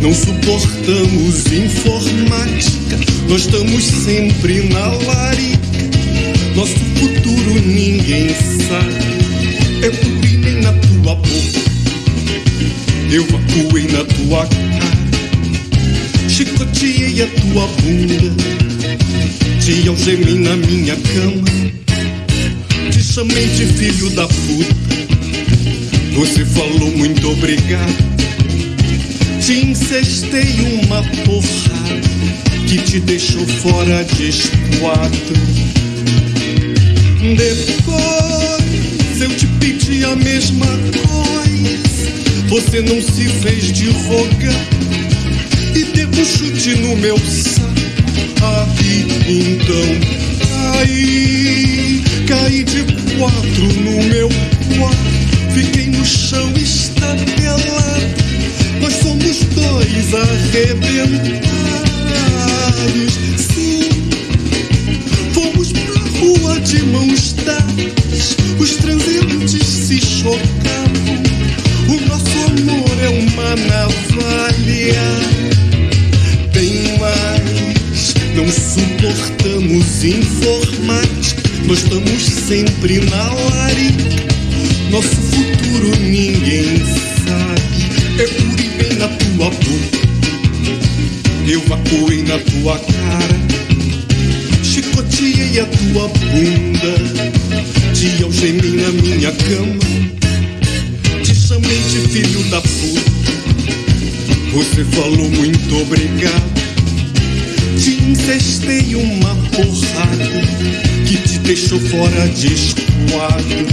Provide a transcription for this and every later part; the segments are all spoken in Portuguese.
Não suportamos informática, nós estamos sempre na larica. Nosso futuro ninguém sabe. Eu urinei na tua boca, eu acuei na tua cara, chicoteei a tua bunda, te algemei na minha cama, te chamei de filho da puta. Você falou muito obrigado vocês uma porra que te deixou fora de esquadro. Depois eu te pedi a mesma coisa. Você não se fez de roga e deu um chute no meu saco. Então caí, caí de quatro no meu quarto. Fiquei no chão estabelado somos dois arrebentados. Sim, fomos pra rua de mãos dadas. Os transeuntes se chocavam. O nosso amor é uma navalha. Tem mais, não suportamos informais. Nós estamos sempre na larica. Nosso futuro ninguém sabe. Tua cara. Chicoteei a tua bunda. Te algemei na minha cama. Te chamei de filho da puta. Você falou muito obrigado. Te incestei uma porrada que te deixou fora de esquadro.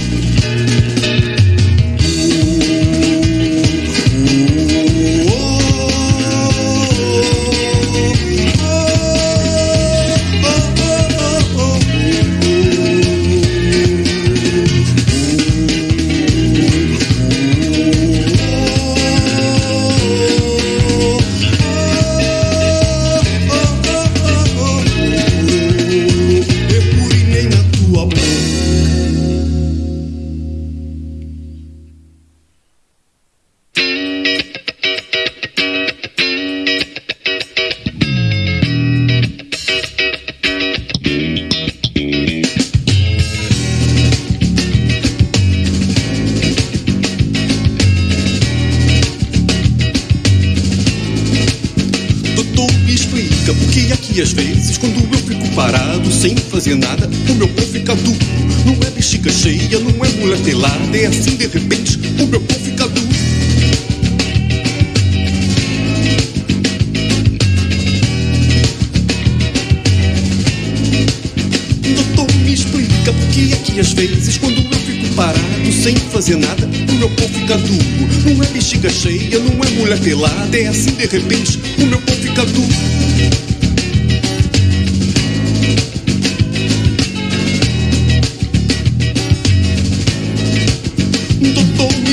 Que às vezes, quando eu fico parado sem fazer nada, o meu pão fica duro. Não é bexiga cheia, não é mulher pelada, é assim de repente, o meu pão fica duro.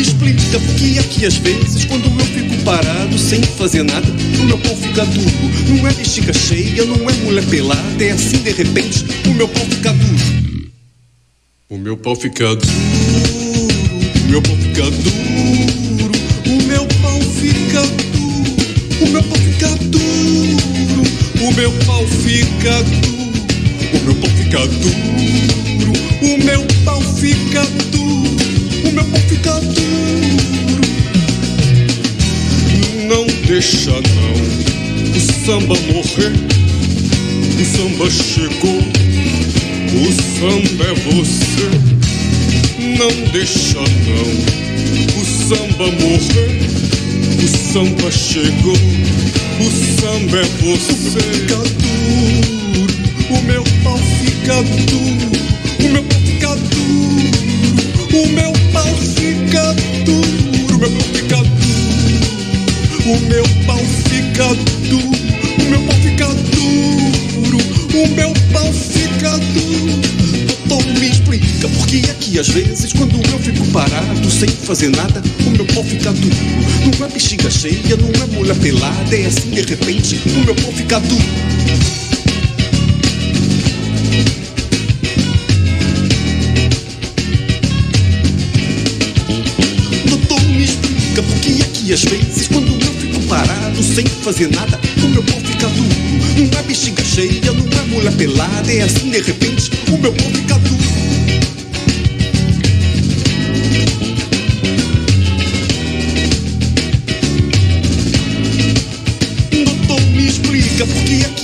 Explica por que aqui às vezes, quando eu fico parado sem fazer nada, o meu pão fica duro. Não é bexiga cheia, não é mulher pelada, é assim de repente, o meu pão fica duro. Meu pau fica duro, o meu pau fica duro, o meu pau fica duro, o meu pau fica duro, o meu pau fica duro, o meu pau fica duro, o meu pau fica duro, o meu pau fica duro. Não deixa não, o samba morrer, o samba chegou. O samba é você, não deixa não. O samba morrer, o samba chegou. O samba é você. Fica duro, o meu pau fica duro. O meu pau fica duro. O meu pau fica duro. O meu pau fica duro. O meu pau fica que às vezes, quando eu fico parado sem fazer nada, o meu pau fica duro. Não é bexiga cheia, não é mulher pelada, é assim de repente, o meu pau fica duro. Doutor, me explica por é que às vezes, quando eu fico parado sem fazer nada, o meu pau fica duro. Não é bexiga cheia, não é mulher pelada, é assim de repente, o meu pau fica duro.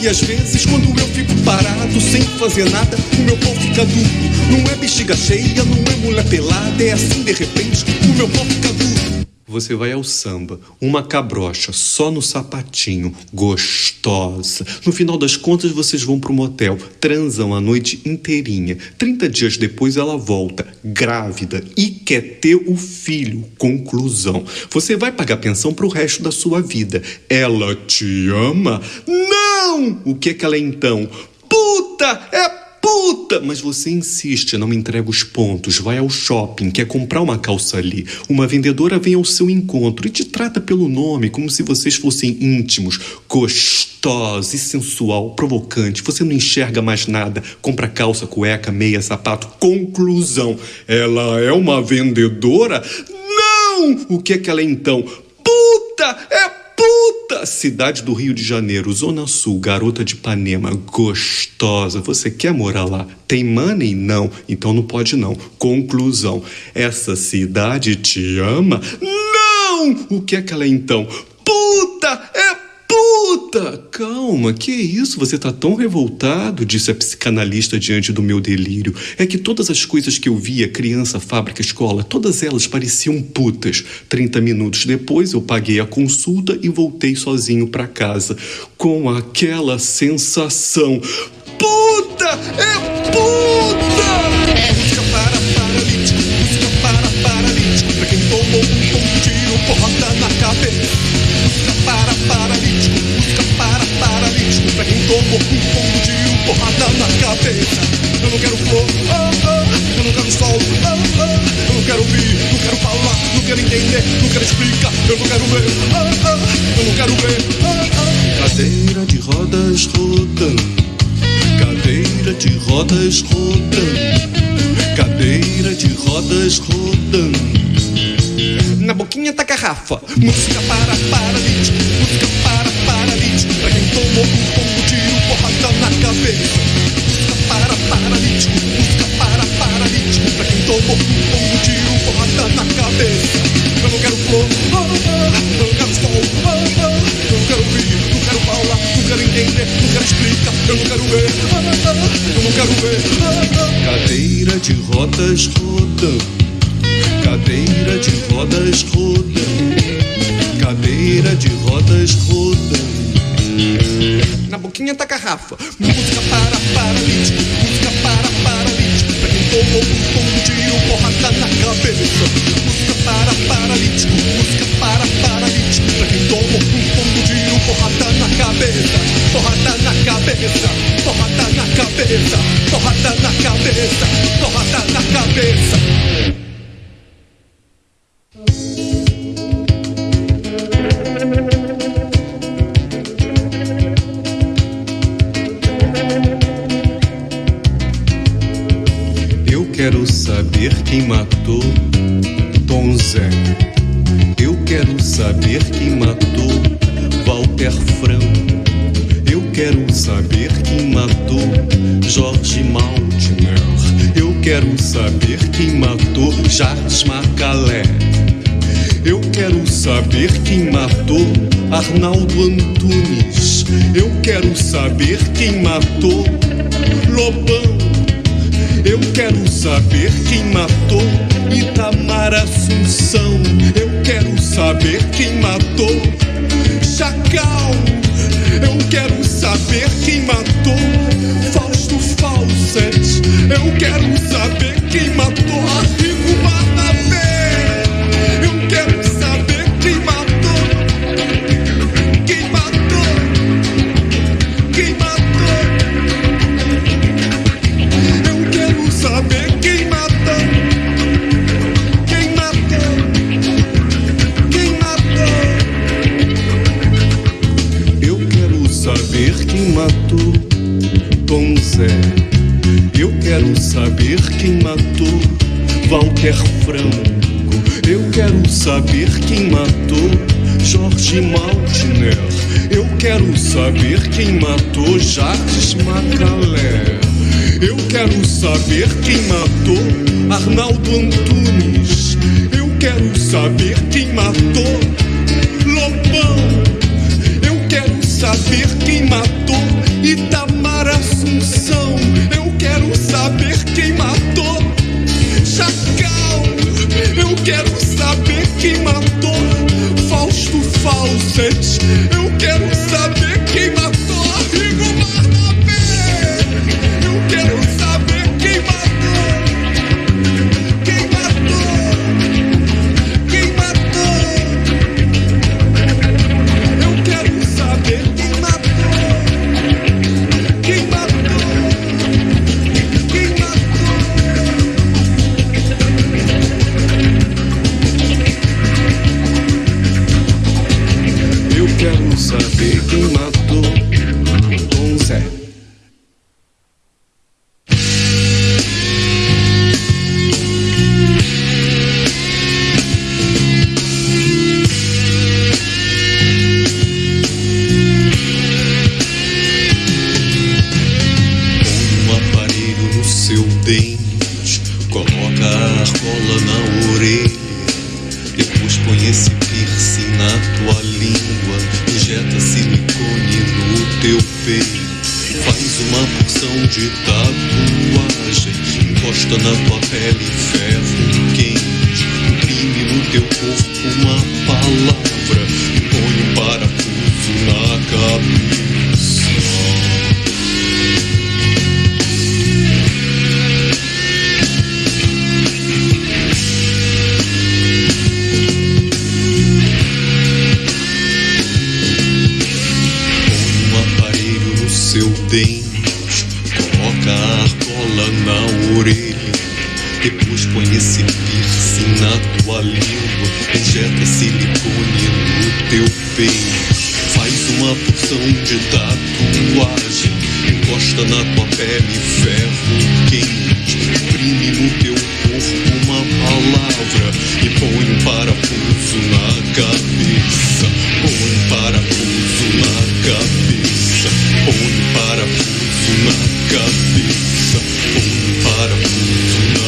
Que às vezes, quando eu fico parado sem fazer nada, o meu pau fica duro. Não é bexiga cheia, não é mulher pelada, é assim de repente, o meu pau fica duro. Você vai ao samba, uma cabrocha, só no sapatinho, gostosa. No final das contas, vocês vão pro motel, transam a noite inteirinha. 30 dias depois, ela volta, grávida, e quer ter o filho. Conclusão: você vai pagar pensão pro resto da sua vida. Ela te ama? Não! O que é que ela é então? Puta! É Puta! Mas você insiste, não me entrega os pontos, vai ao shopping, quer comprar uma calça ali. Uma vendedora vem ao seu encontro e te trata pelo nome, como se vocês fossem íntimos. Gostosa e sensual, provocante. Você não enxerga mais nada. Compra calça, cueca, meia, sapato. Conclusão: ela é uma vendedora? Não! O que é que ela é então? Puta! É puta! Cidade do Rio de Janeiro, Zona Sul, garota de Ipanema, gostosa. Você quer morar lá? Tem money? Não. Então não pode não. Conclusão. Essa cidade te ama? Não! O que é que ela é então? Puta! É Puta! Calma, que isso? Você tá tão revoltado, disse a psicanalista diante do meu delírio. É que todas as coisas que eu via, criança, fábrica, escola, todas elas pareciam putas. Trinta minutos depois eu paguei a consulta e voltei sozinho para casa, com aquela sensação. Puta! É puta! Música para paralítico, música para paralítico, pra quem tomou um tiro, porrada na cabeça cabeça. Eu não quero flor, eu não quero sol, eu não quero ouvir, não quero falar, não quero entender, não quero explicar, eu não quero ver, eu não quero ver. Cadeira de rodas rodando, cadeira de rodas rodando, cadeira de rodas rodando na boquinha tá garrafa. Música para paralítico, música para paralítico. Garrafa, música para paralítico, música para paralítico. Pra quem tomou um tombo de um porrada na cabeça. Música para paralítico, música para paralítico. Pra quem tomou um tombo de um porrada na cabeça. Porrada na cabeça, porrada na cabeça, porrada na cabeça, porrada na cabeça. Quero saber quem matou Lobão. Eu quero saber quem matou Itamar Assunção. Eu quero saber quem matou Chacal. Eu quero saber quem matou Fausto Fawcett. Eu quero saber quem matou Arrigo Barnabé. Eu saber quem matou Walter Franco. Eu quero saber quem matou Jorge Maltner. Eu quero saber quem matou Jacques Macalé. Eu quero saber quem matou Arnaldo Antunes. Eu quero saber quem matou Lobão. Eu quero saber quem matou Itamar Assunção. Saber quem matou Chacal. Eu quero saber quem matou Fausto Fawcett. Eu quero saber coloca a argola na orelha, depois põe esse piercing na tua língua, injeta silicone no teu peito. Faz uma porção de tatuagem, encosta na tua pele ferro quente, imprime no teu corpo uma palavra e põe um parafuso na cabeça. Põe um parafuso na cabeça. Põe um parafuso na cabeça. Põe um parafuso na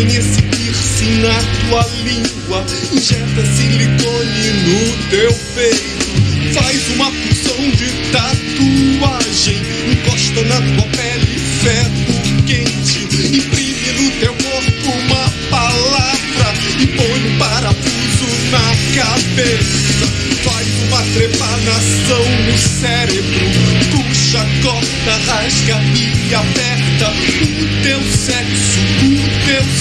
Esse piercing na tua língua, injeta silicone no teu peito. Faz uma porção de tatuagem, encosta na tua pele ferro quente. Imprime no teu corpo uma palavra e põe um parafuso na cabeça. Faz uma trepanação no cérebro, puxa, corta, rasga e aperta o teu sexo, o teu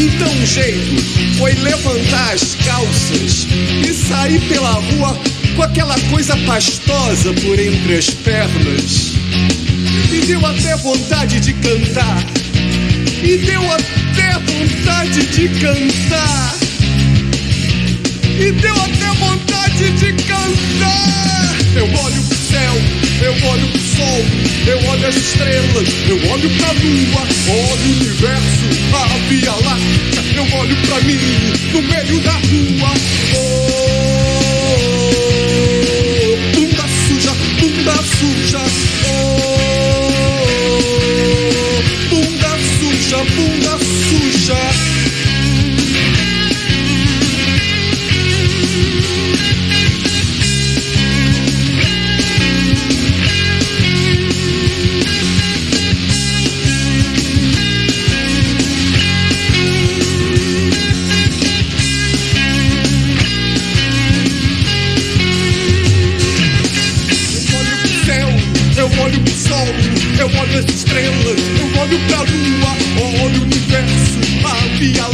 Joaquim! Guardanapo! jeito foi levantar as calças e sair pela rua com aquela coisa pastosa por entre as pernas. E deu até vontade de cantar. E deu até vontade de cantar. E deu até vontade de cantar. Eu olho céu, eu olho pro sol, eu olho as estrelas, eu olho pra lua, olho o universo, a Via Láctea. Eu olho pra mim no meio da rua. Oh, bunda suja, bunda suja. Olho as estrelas, eu olho pra lua, olho o universo, a Via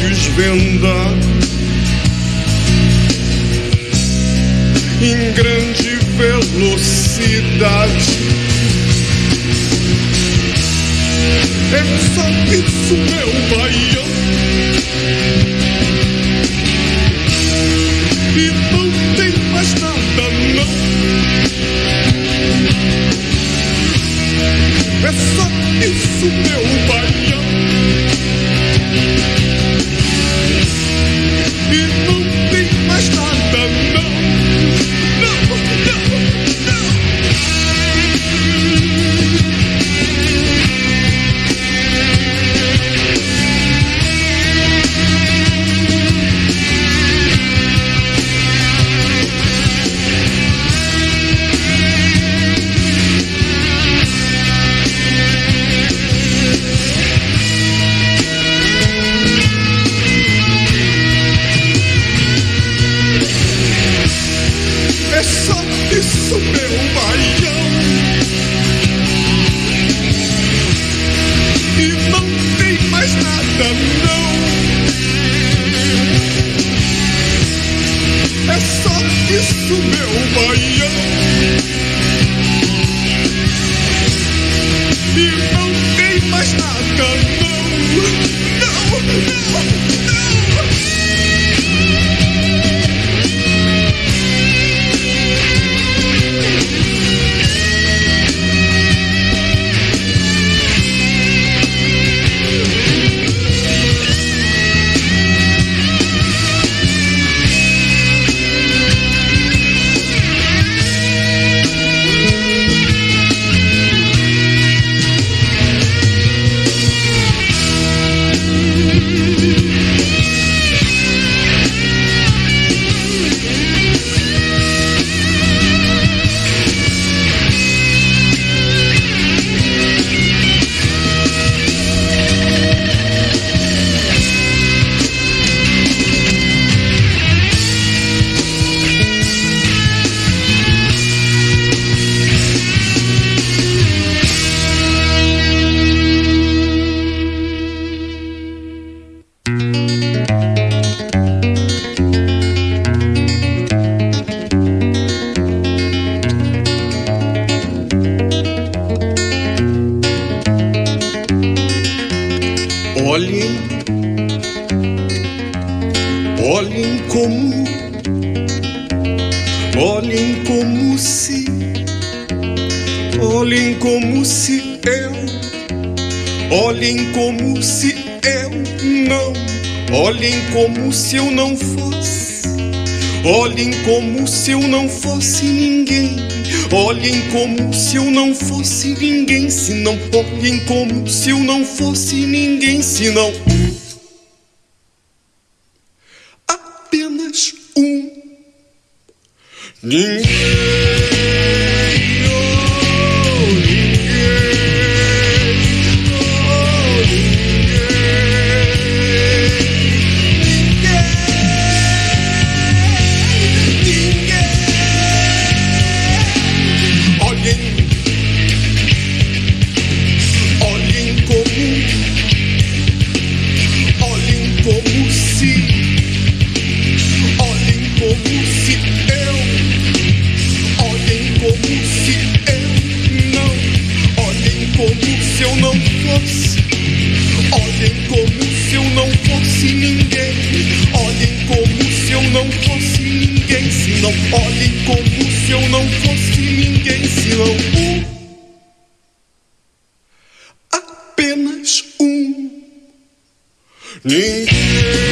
de se eu não fosse, olhem como se eu não fosse ninguém. Olhem como se eu não fosse ninguém, se não olhem como se eu não fosse ninguém, se não ele como se eu não fosse ninguém senão um. Apenas um. Ninguém.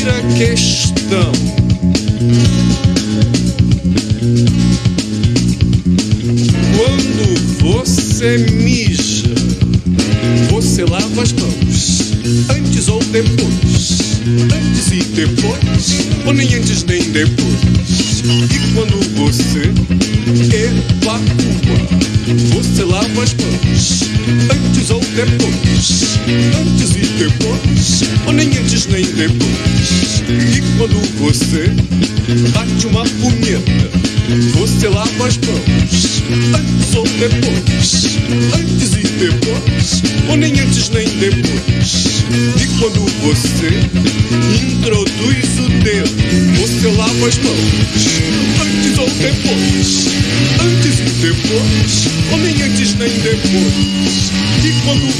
primeira questão.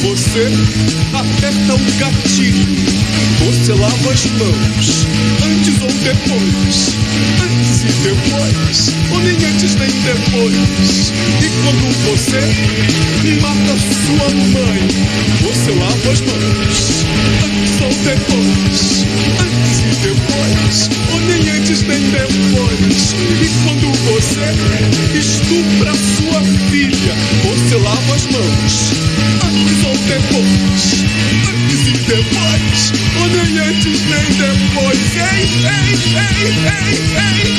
Você aperta um gatilho. Você lava as mãos. Antes ou depois. Antes e depois. Ou nem antes nem depois. E quando você mata sua mãe, você lava as mãos. hey, hey, hey, hey.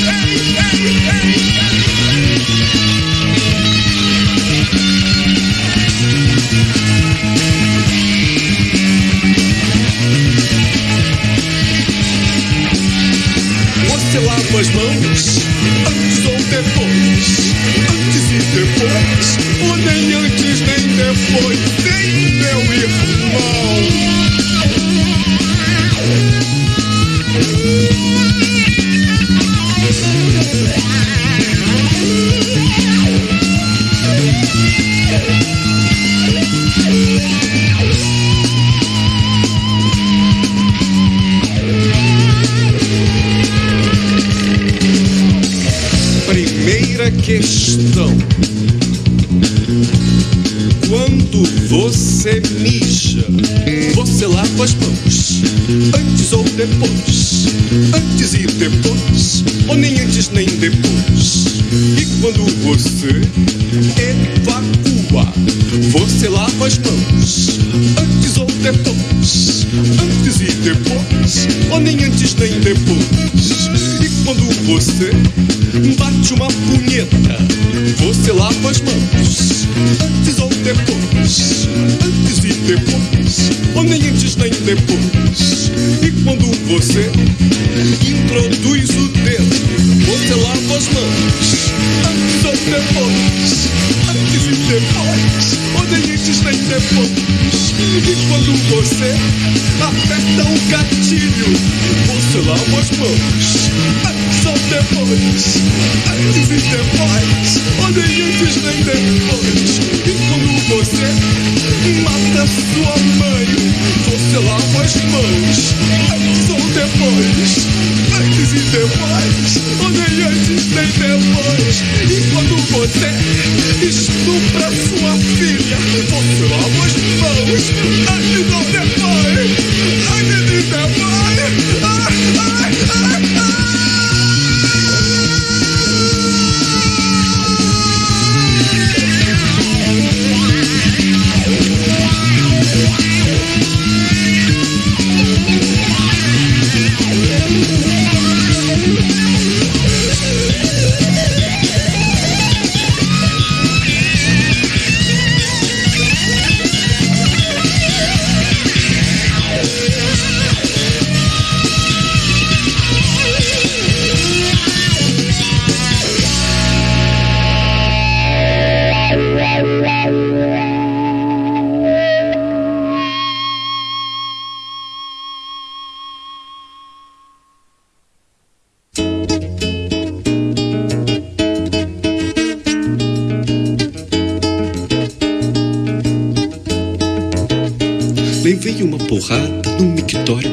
Introduz o dedo, você lava as mãos. Antes ou depois. Antes e depois. Nem antes nem depois. E quando você aperta o gatilho, você lava as mãos. Antes ou depois. Antes e depois. Nem antes nem depois. E quando você mata sua mãe, você lava as mãos. Antes ou depois. Antes e depois. Nem antes nem depois. E quando você estupra sua filha, você lava as mãos. Antes ou depois. Antes e depois. Ai, ai, ai, Uma porrada no mictório,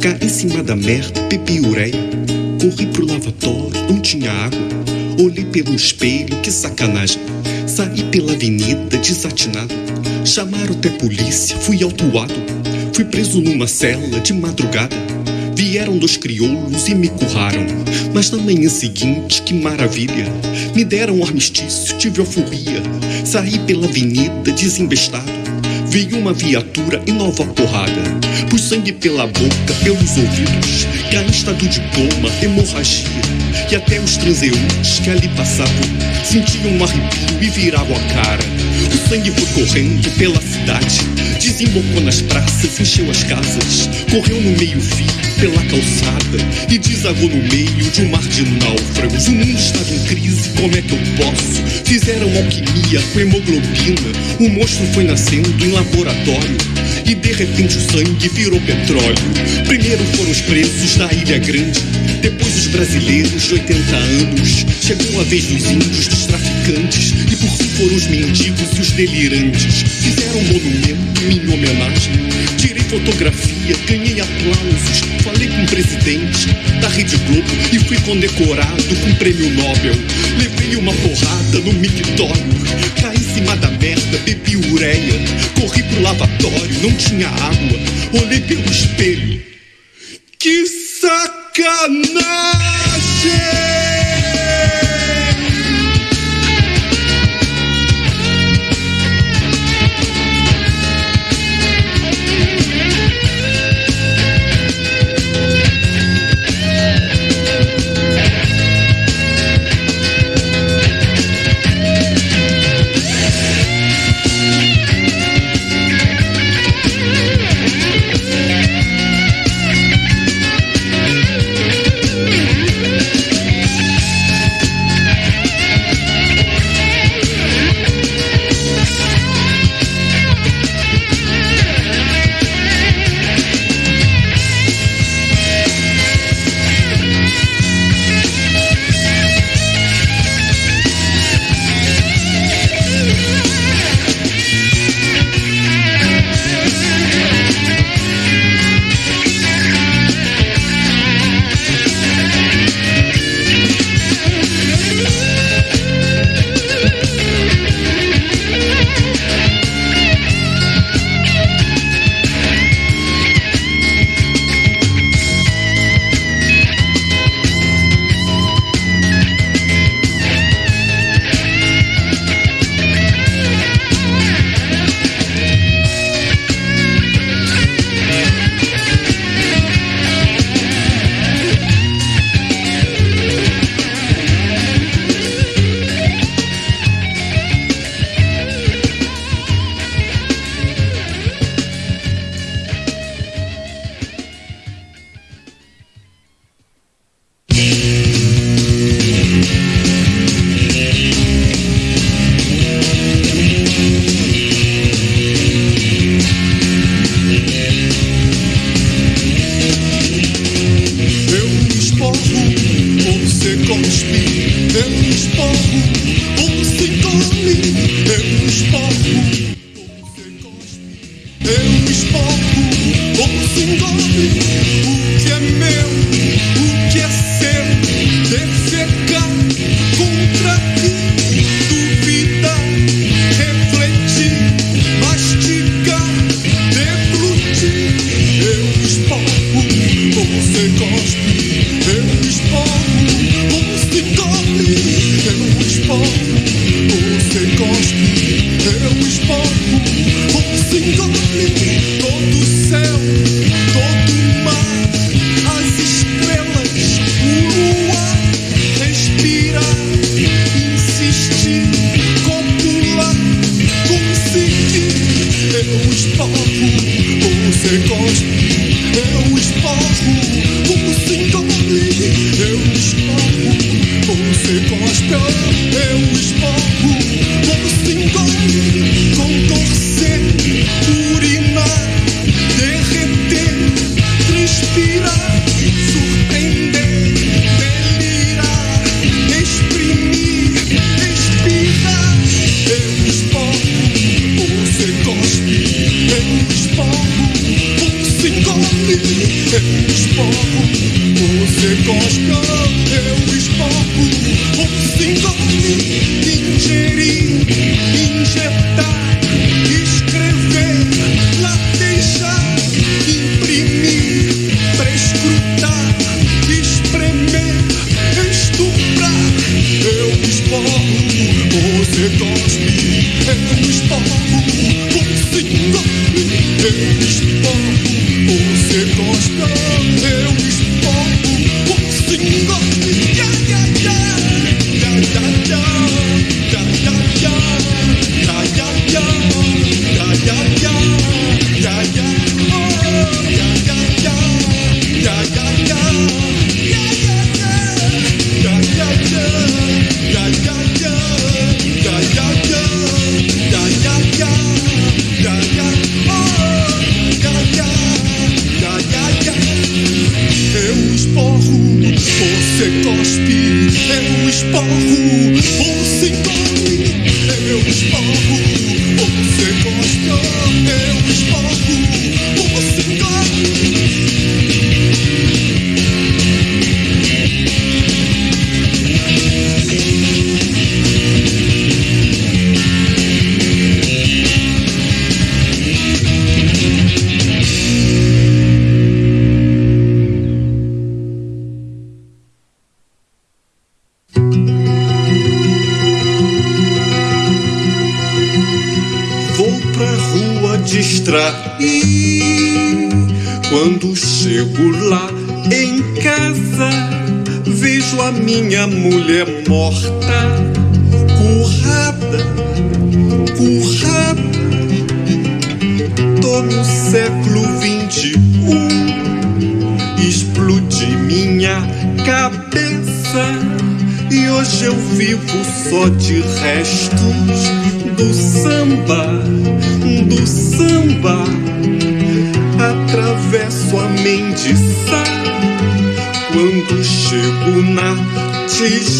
caí em cima da merda, bebi ureia. Corri pro lavatório, não tinha água. Olhei pelo espelho, que sacanagem. Saí pela avenida, desatinado. Chamaram até polícia, fui autuado. Fui preso numa cela de madrugada. Vieram dois crioulos e me curraram. Mas na manhã seguinte, que maravilha! Me deram armistício, tive euforia. Saí pela avenida desembestado. Veio uma viatura e nova porrada. Pus sangue pela boca, pelos ouvidos. Estado de coma, hemorragia. E até os transeuntes que ali passavam sentiam um arrepio e viravam a cara. O sangue foi correndo pela cidade, desembocou nas praças, encheu as casas, correu no meio-fio pela calçada e desagou no meio de um mar de náufragos. O mundo estava em crise, como é que eu posso? Fizeram alquimia com hemoglobina, o monstro foi nascendo em laboratório. E de repente o sangue virou petróleo. Primeiro foram os presos da Ilha Grande, depois os brasileiros de 80 anos. Chegou a vez dos índios, dos traficantes, e por fim foram os mendigos e os delirantes. Fizeram um monumento minha homenagem. Tirei fotografia, ganhei aplausos, falei com o presidente da Rede Globo e fui condecorado com o prêmio Nobel. Levei uma porrada no mictório, caí em cima da merda, bebi ureia, corri pro lavatório, não tinha água, olhei pelo espelho. Que sacanagem!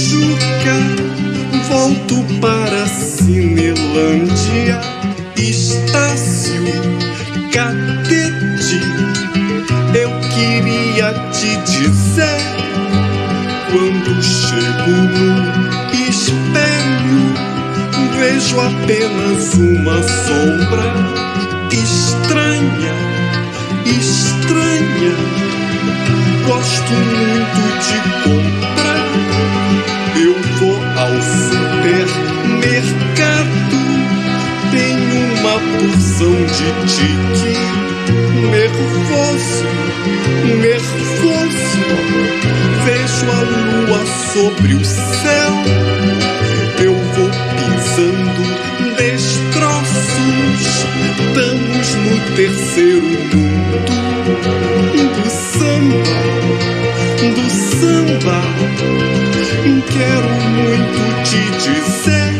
Tijuca Volto para Cinelândia. Estácio Catete Eu queria te dizer Quando chego no espelho Vejo apenas uma sombra Estranha, estranha. Gosto muito de comprar eu vou ao supermercado, tem uma porção de tique. Nervoso, nervoso, vejo a lua sobre o céu. Eu vou pisando destroços, estamos no terceiro mundo do samba, do samba quero muito te dizer,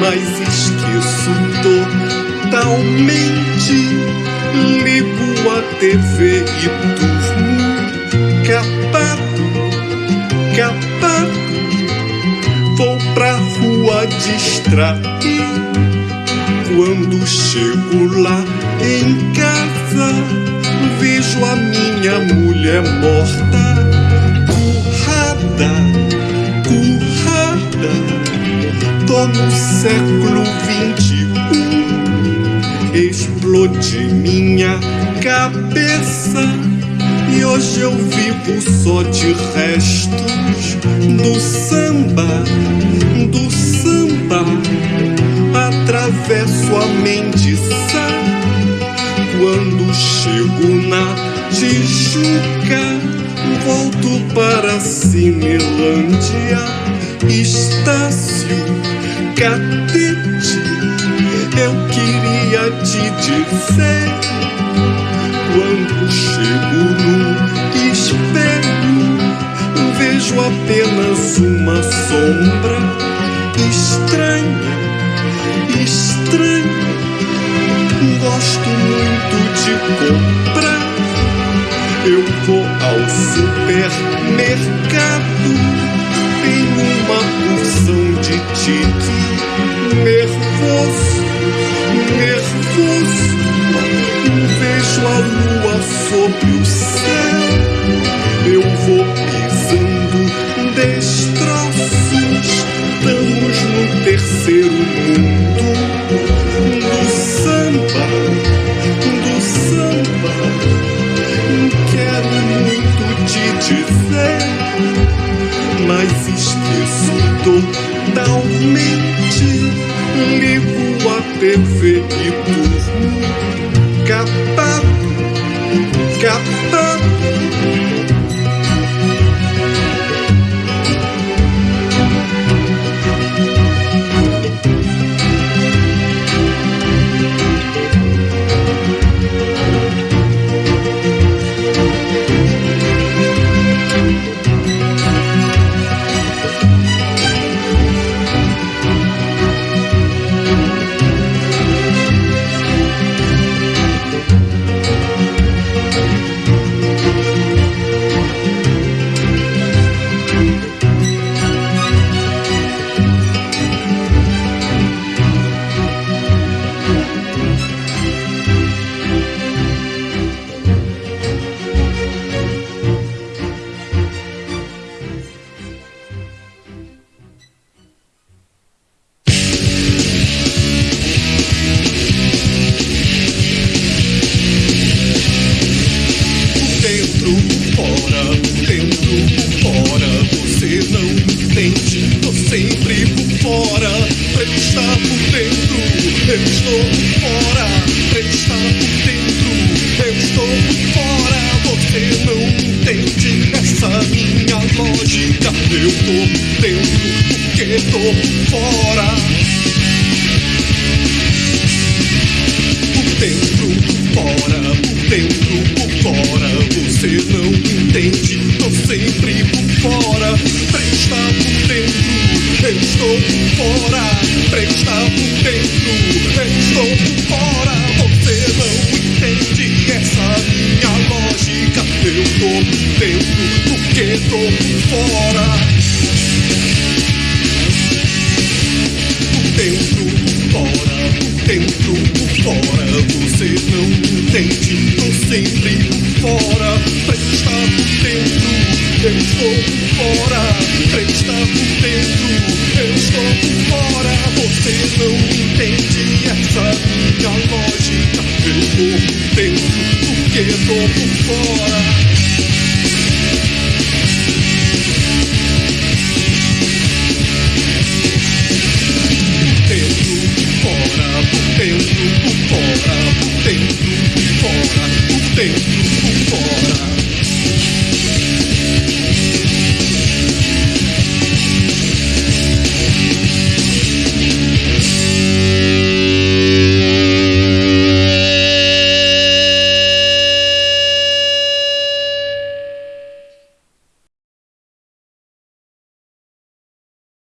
mas esqueço totalmente. Ligo a TV e durmo capado, capado. Vou pra rua distrair. Quando chego lá em casa, vejo a minha mulher morta currada. Tô no século um, explode minha cabeça. E hoje eu vivo só de restos do samba, do samba. Atravesso a Mendiçá quando chego na Tijuca. Volto para Cinelândia, Estácio, Catete. Eu queria te dizer quando chego no espelho, vejo apenas uma sombra estranha, estranha. Gosto muito de comprar. Eu vou ao supermercado, tenho uma porção de tique nervoso, nervoso vejo a lua sobre o céu. Eu vou mas esqueço totalmente. Ligo a TV e durmo capado, capado. Por fora. Por dentro, por fora, por dentro, por fora. Você não entende, tô sempre por fora. Presta por dentro, eu estou por fora. Presta por estou fora, trem está por dentro, eu estou por fora. Você não entende essa minha lógica. Eu tô por dentro, porque estou por fora.